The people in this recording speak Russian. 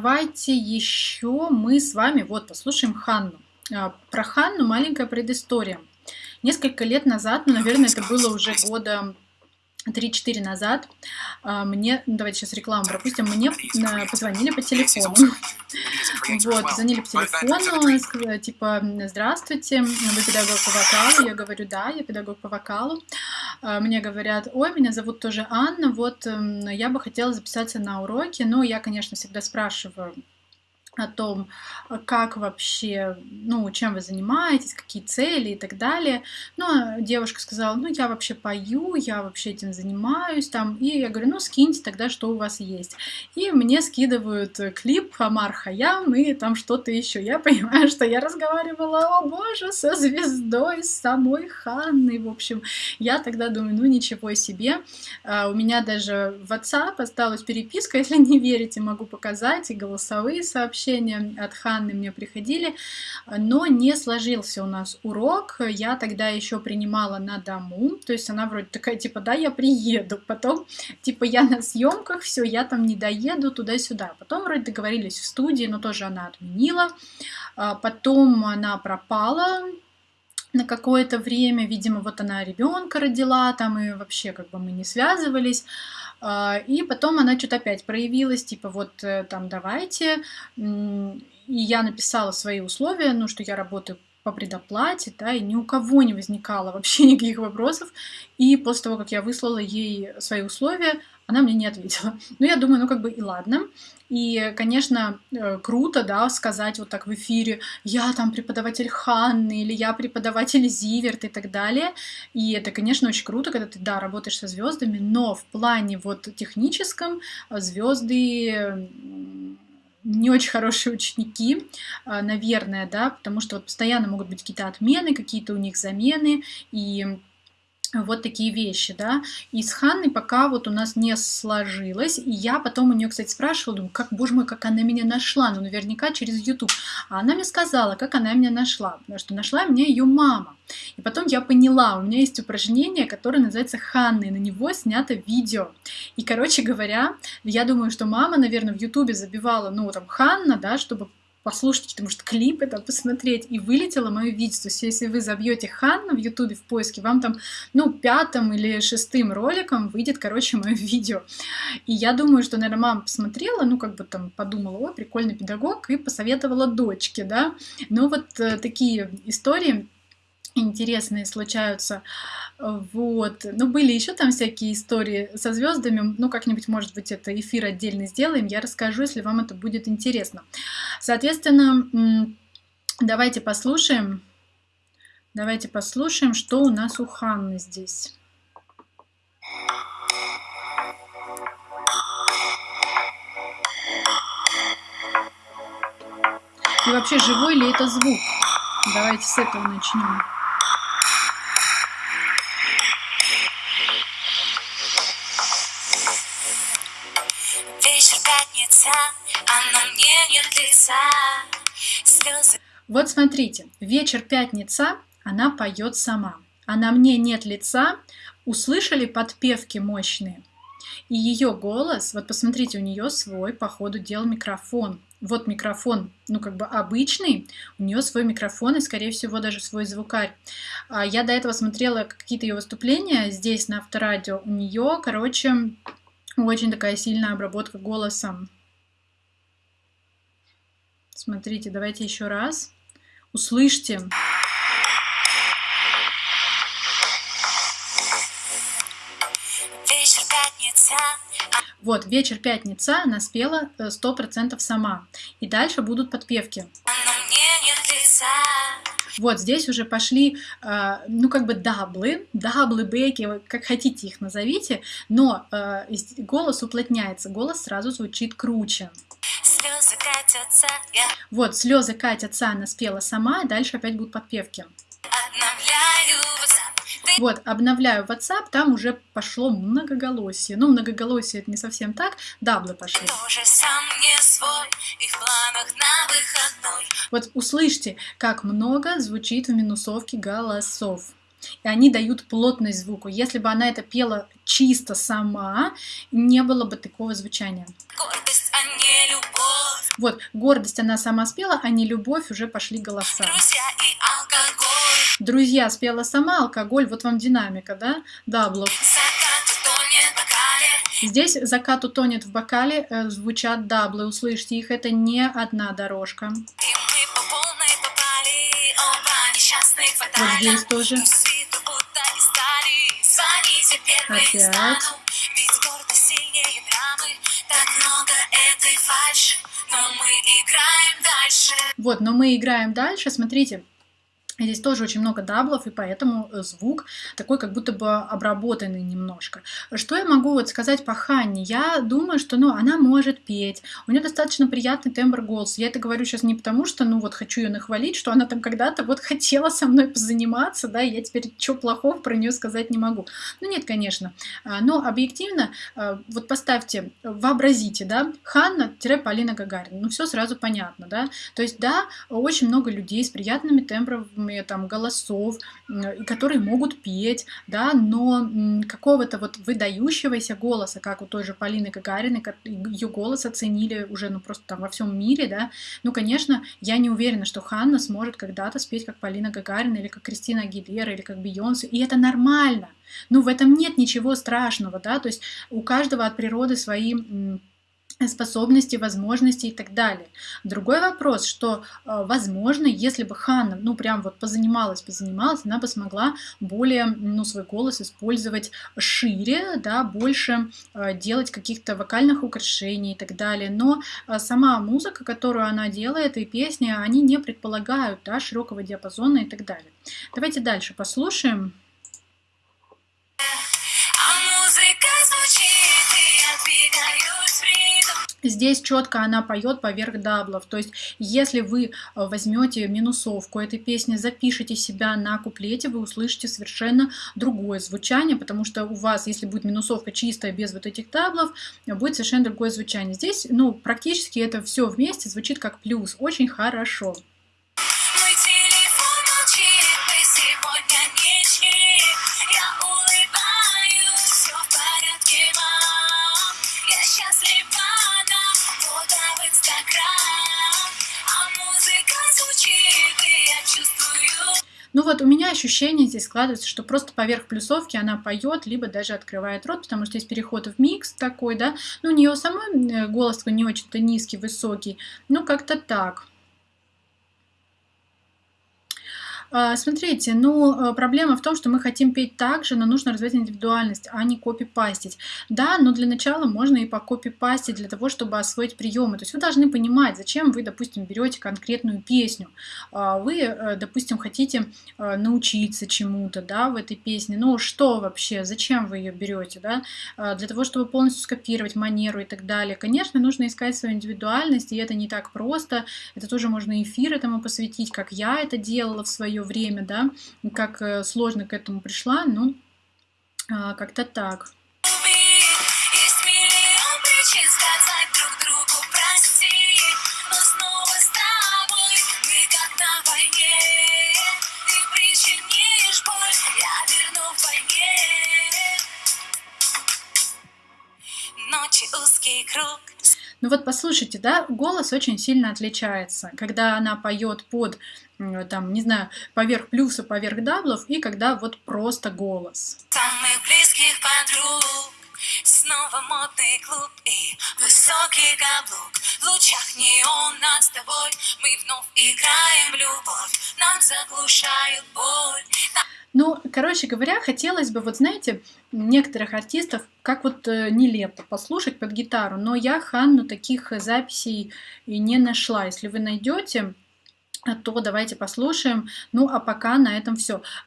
Давайте еще мы с вами вот послушаем Ханну. А, про Ханну маленькая предыстория. Несколько лет назад, ну, наверное, это было уже года 3-4 назад а, мне, ну, давайте сейчас рекламу пропустим, мне позвонили по телефону. Вот, звонили по телефону, типа, здравствуйте, вы педагог по вокалу? Я говорю, да, я педагог по вокалу. А, мне говорят, ой, меня зовут тоже Анна, вот я бы хотела записаться на уроки. Ну, я, конечно, всегда спрашиваю, о том, как вообще, ну, чем вы занимаетесь, какие цели и так далее. Ну, а девушка сказала, ну, я вообще пою, я вообще этим занимаюсь, там, и я говорю, ну, скиньте тогда, что у вас есть. И мне скидывают клип Амар Хаям и там что-то еще. Я понимаю, что я разговаривала, о боже, со звездой, с самой Ханной, в общем. Я тогда думаю, ну, ничего себе. А у меня даже в WhatsApp осталась переписка, если не верите, могу показать, и голосовые сообщения, сообщения от Ханны мне приходили, но не сложился у нас урок. Я тогда еще принимала на дому, то есть она вроде такая, типа, да, я приеду, потом, типа, я на съемках, все, я там не доеду туда-сюда. Потом вроде договорились в студии, но тоже она отменила. А потом она пропала, на какое-то время, видимо, вот она ребенка родила, там и вообще как бы мы не связывались. А, и потом она что-то опять проявилась, типа вот э, там давайте. И я написала свои условия, ну что я работаю по предоплате, да, и ни у кого не возникало вообще никаких вопросов. И после того, как я выслала ей свои условия, она мне не ответила. Ну, я думаю, ну, как бы и ладно. И, конечно, э, круто, да, сказать вот так в эфире, я там преподаватель Ханны, или я преподаватель Зиверт и так далее. И это, конечно, очень круто, когда ты, да, работаешь со звездами, но в плане вот техническом э, звезды не очень хорошие ученики, э, наверное, да, потому что вот постоянно могут быть какие-то отмены, какие-то у них замены, и вот такие вещи, да. И с Ханной пока вот у нас не сложилось. И я потом у нее, кстати, спрашивала, думаю, как, боже мой, как она меня нашла. Ну, наверняка через YouTube. А она мне сказала, как она меня нашла. Потому что нашла меня ее мама. И потом я поняла, у меня есть упражнение, которое называется Ханна, и на него снято видео. И, короче говоря, я думаю, что мама, наверное, в Ютубе забивала, ну, там, Ханна, да, чтобы послушать какие-то, может, клипы там посмотреть, и вылетело мое видео. То есть, если вы забьете Ханна в Ютубе в поиске, вам там, ну, пятым или шестым роликом выйдет, короче, мое видео. И я думаю, что, наверное, мама посмотрела, ну, как бы там подумала, о, прикольный педагог, и посоветовала дочке, да. Но вот э, такие истории интересные случаются. Вот. Ну, были еще там всякие истории со звездами. Ну, как-нибудь, может быть, это эфир отдельно сделаем. Я расскажу, если вам это будет интересно. Соответственно, давайте послушаем. Давайте послушаем, что у нас у Ханны здесь. И вообще, живой ли это звук? Давайте с этого начнем. Лица. Слезы... Вот смотрите, вечер пятница, она поет сама. А на мне нет лица, услышали подпевки мощные. И ее голос, вот посмотрите, у нее свой, по ходу дел, микрофон. Вот микрофон, ну как бы обычный, у нее свой микрофон и, скорее всего, даже свой звукарь. А я до этого смотрела какие-то ее выступления здесь на авторадио. У нее, короче, очень такая сильная обработка голосом. Смотрите, давайте еще раз. Услышьте. Вот, вечер пятница она спела э, сто процентов сама. И дальше будут подпевки. Вот здесь уже пошли, э, ну как бы даблы, даблы, беки, как хотите их назовите, но э, голос уплотняется, голос сразу звучит круче. Катятся, я... Вот, слезы катятся, она спела сама, и дальше опять будут подпевки. Вот, обновляю WhatsApp, там уже пошло многоголосие. Ну, многоголосие это не совсем так, даблы пошли. Вот услышьте, как много звучит в минусовке голосов. И они дают плотность звуку. Если бы она это пела чисто сама, не было бы такого звучания. Не любовь. Вот, гордость она сама спела, а не любовь уже пошли голоса. Друзья спела сама, алкоголь, вот вам динамика, да? Бокале. Здесь закат утонет в бокале, э, звучат даблы, услышьте их, это не одна дорожка. Вот здесь тоже. Опять. Вот, но мы играем дальше, смотрите. Здесь тоже очень много даблов, и поэтому э, звук такой как будто бы обработанный немножко. Что я могу вот сказать по Ханне? Я думаю, что ну, она может петь, у нее достаточно приятный тембр голоса. Я это говорю сейчас не потому, что ну вот хочу ее нахвалить, что она там когда-то вот хотела со мной позаниматься, да, и я теперь что плохого про нее сказать не могу. Ну нет, конечно. А, Но объективно, а, вот поставьте, вообразите, да, Ханна-Полина Гагарина, ну все сразу понятно, да. То есть, да, очень много людей с приятными тембрами там голосов, которые могут петь, да, но какого-то вот выдающегося голоса, как у той же Полины Гагариной, ее голос оценили уже, ну, просто там во всем мире, да, ну, конечно, я не уверена, что Ханна сможет когда-то спеть как Полина Гагарина или как Кристина Агилера или как Бейонсе, и это нормально. Ну, в этом нет ничего страшного, да, то есть у каждого от природы свои способности, возможности и так далее. Другой вопрос, что, э, возможно, если бы Ханна, ну, прям вот позанималась, позанималась, она бы смогла более, ну, свой голос использовать шире, да, больше э, делать каких-то вокальных украшений и так далее. Но э, сама музыка, которую она делает, и песни, они не предполагают, да, широкого диапазона и так далее. Давайте дальше послушаем. Здесь четко она поет поверх даблов. То есть, если вы э, возьмете минусовку этой песни, запишите себя на куплете, вы услышите совершенно другое звучание, потому что у вас, если будет минусовка чистая, без вот этих даблов, будет совершенно другое звучание. Здесь, ну, практически это все вместе звучит как плюс. Очень хорошо. Вот у меня ощущение здесь складывается, что просто поверх плюсовки она поет, либо даже открывает рот, потому что есть переход в микс такой, да. Ну, у нее самой э, голос такой не очень-то низкий, высокий. Ну, как-то так. А, Смотрите, ну, э, проблема в том, что мы хотим петь так же, но нужно развивать индивидуальность, а не копипастить. Да, но для начала можно и по копипастить для того, чтобы освоить приемы. То есть вы должны понимать, зачем вы, допустим, берете конкретную песню. А, Вы, э, допустим, хотите э, научиться чему-то, да, в этой песне. Ну, что вообще, зачем вы ее берете, да? А, Для того, чтобы полностью скопировать манеру и так далее. Конечно, нужно искать свою индивидуальность, и это не так просто. Это тоже можно эфир этому посвятить, как я это делала в свое время, да, как э, сложно к этому пришла, ну, а, как-то так. Ну вот послушайте, да, голос очень сильно отличается, когда она поет под, там, не знаю, поверх плюса, поверх даблов, и когда вот просто голос. Самых близких подруг. Снова модный клуб и высокий каблук В лучах неона с тобой Мы вновь играем любовь Нам заглушают боль Ну, короче говоря, хотелось бы, вот знаете, некоторых артистов, как вот э, нелепо послушать под гитару, но я Ханну таких записей и не нашла. Если вы найдете, то давайте послушаем. Ну, а пока на этом все.